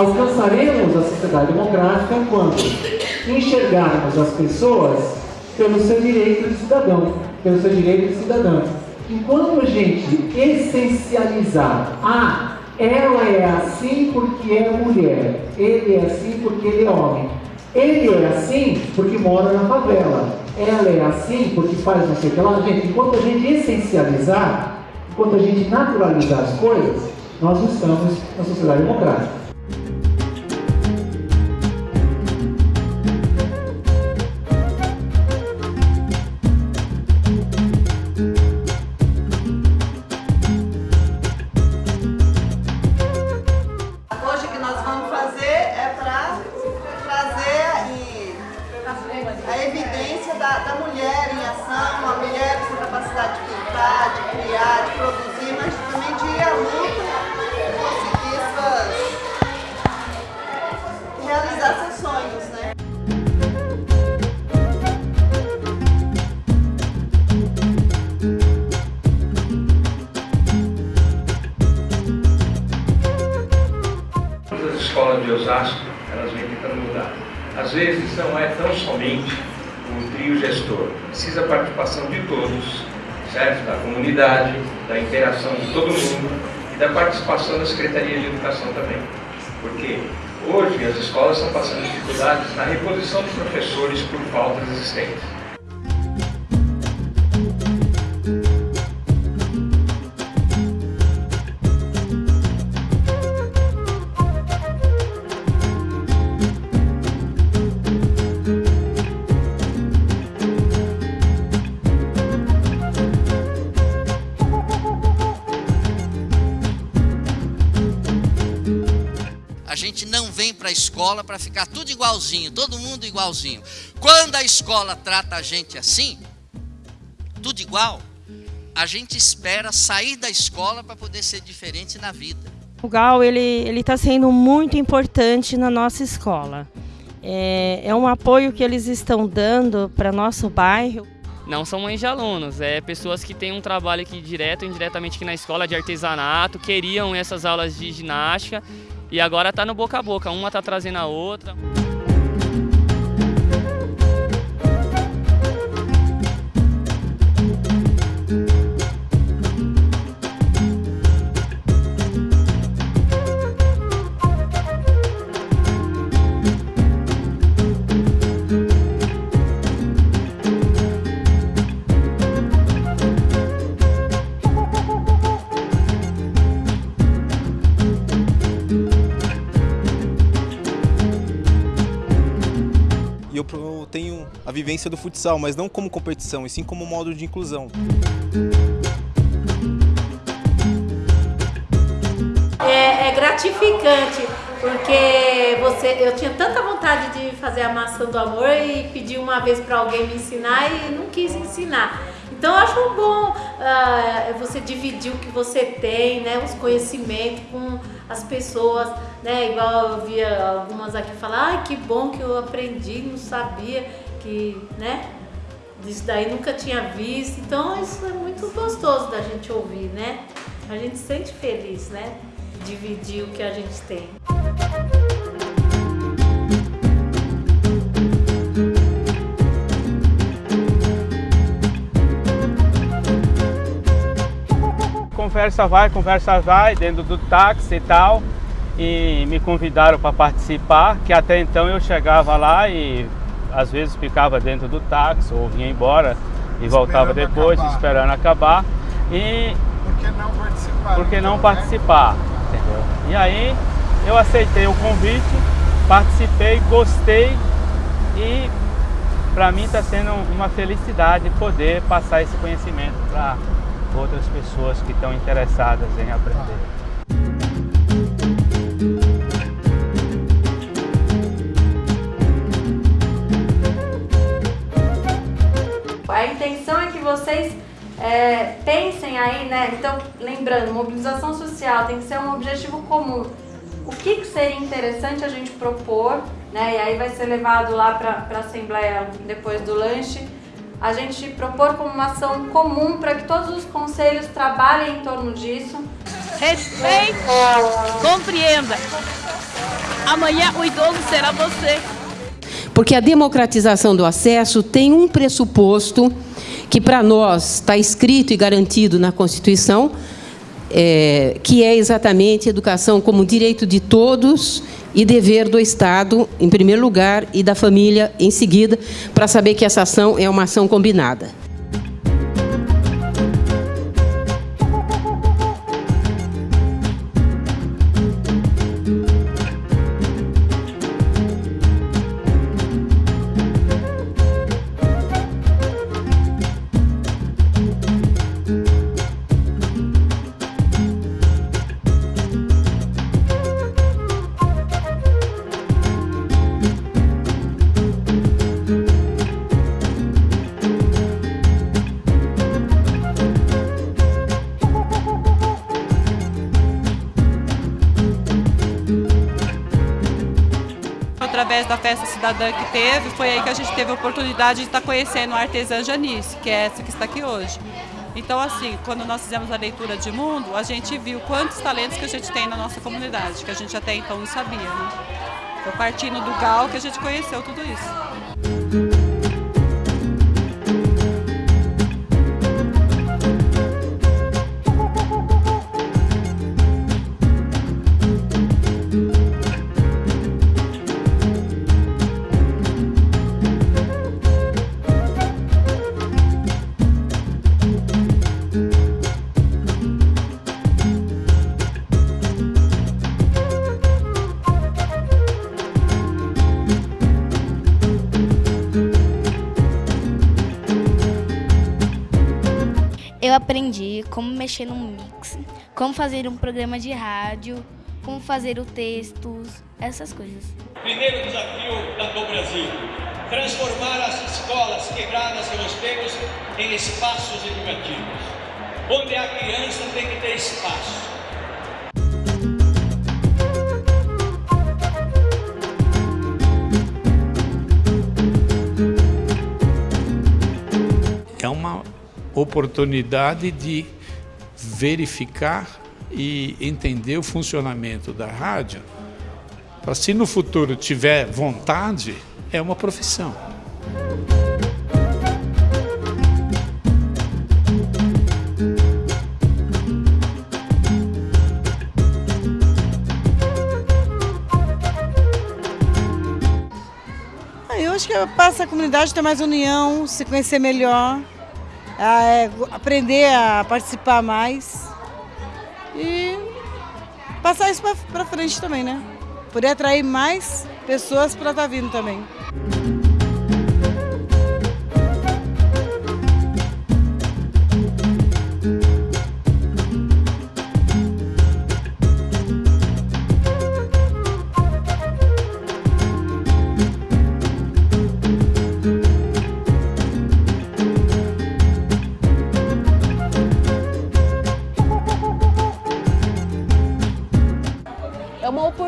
alcançaremos a sociedade democrática quando enxergarmos as pessoas pelo seu direito de cidadão, pelo seu direito de cidadã. Enquanto a gente essencializar, ah, ela é assim porque é mulher, ele é assim porque ele é homem, ele é assim porque mora na favela, ela é assim porque faz não sei o que lá. Gente, enquanto a gente essencializar, enquanto a gente naturalizar as coisas, nós estamos na sociedade democrática. Osasco, elas vêm tentando mudar. Às vezes não é tão somente o trio gestor, precisa a participação de todos, certo? Da comunidade, da interação de todo mundo e da participação da Secretaria de Educação também. Porque hoje as escolas estão passando dificuldades na reposição dos professores por faltas existentes. Gente não vem para a escola para ficar tudo igualzinho, todo mundo igualzinho. Quando a escola trata a gente assim, tudo igual, a gente espera sair da escola para poder ser diferente na vida. O GAL ele ele está sendo muito importante na nossa escola. É, é um apoio que eles estão dando para nosso bairro. Não são mães de alunos, é pessoas que têm um trabalho aqui direto ou indiretamente aqui na escola de artesanato, queriam essas aulas de ginástica e agora está no boca a boca, uma está trazendo a outra. A vivência do futsal, mas não como competição, e sim como modo de inclusão. É, é gratificante, porque você, eu tinha tanta vontade de fazer a maçã do amor e pedi uma vez para alguém me ensinar e não quis ensinar. Então eu acho bom ah, você dividir o que você tem, né, os conhecimentos com as pessoas, né, igual eu via algumas aqui falar, ai que bom que eu aprendi, não sabia que, né, isso daí nunca tinha visto. Então isso é muito gostoso da gente ouvir, né? A gente se sente feliz, né? Dividir o que a gente tem. Conversa vai, conversa vai, dentro do táxi e tal. E me convidaram para participar, que até então eu chegava lá e às vezes ficava dentro do táxi ou vinha embora e voltava Esperando depois, acabar. esperando acabar. E Por que não participar? por que não então, né? participar? Entendeu? E aí eu aceitei o convite, participei, gostei e para mim está sendo uma felicidade poder passar esse conhecimento para outras pessoas que estão interessadas em aprender. A intenção é que vocês é, pensem aí, né? Então, lembrando, mobilização social tem que ser um objetivo comum. O que, que seria interessante a gente propor, né? E aí vai ser levado lá para a Assembleia depois do lanche. A gente propor como uma ação comum para que todos os conselhos trabalhem em torno disso. Respeite, compreenda. amanhã o idoso será você. Porque a democratização do acesso tem um pressuposto que para nós está escrito e garantido na Constituição, é, que é exatamente educação como direito de todos e dever do Estado, em primeiro lugar, e da família em seguida, para saber que essa ação é uma ação combinada. Através da festa cidadã que teve, foi aí que a gente teve a oportunidade de estar conhecendo a artesã Janice, que é essa que está aqui hoje. Então, assim, quando nós fizemos a leitura de mundo, a gente viu quantos talentos que a gente tem na nossa comunidade, que a gente até então não sabia, né? Foi partindo do GAL que a gente conheceu tudo isso. Eu aprendi como mexer no mix, como fazer um programa de rádio, como fazer o textos, essas coisas. Primeiro desafio do Brasil, transformar as escolas quebradas e os becos em espaços educativos. Onde a criança tem que ter espaço. Oportunidade de verificar e entender o funcionamento da rádio. Se no futuro tiver vontade, é uma profissão. Eu acho que passa a comunidade ter mais união, se conhecer melhor, é, aprender a participar mais e passar isso para frente também, né? Poder atrair mais pessoas para estar tá vindo também.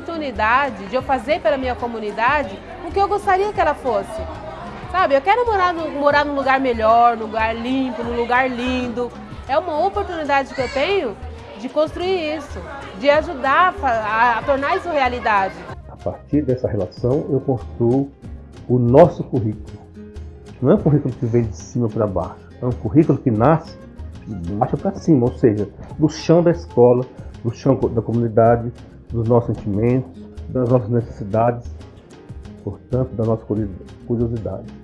Oportunidade de eu fazer pela minha comunidade o que eu gostaria que ela fosse. Sabe, eu quero morar, no, morar num lugar melhor, num lugar limpo, num lugar lindo. É uma oportunidade que eu tenho de construir isso, de ajudar a, a tornar isso realidade. A partir dessa relação, eu construo o nosso currículo. Não é um currículo que vem de cima para baixo, é um currículo que nasce de baixo para cima, ou seja, do chão da escola, do chão da comunidade, dos nossos sentimentos, das nossas necessidades, portanto, da nossa curiosidade.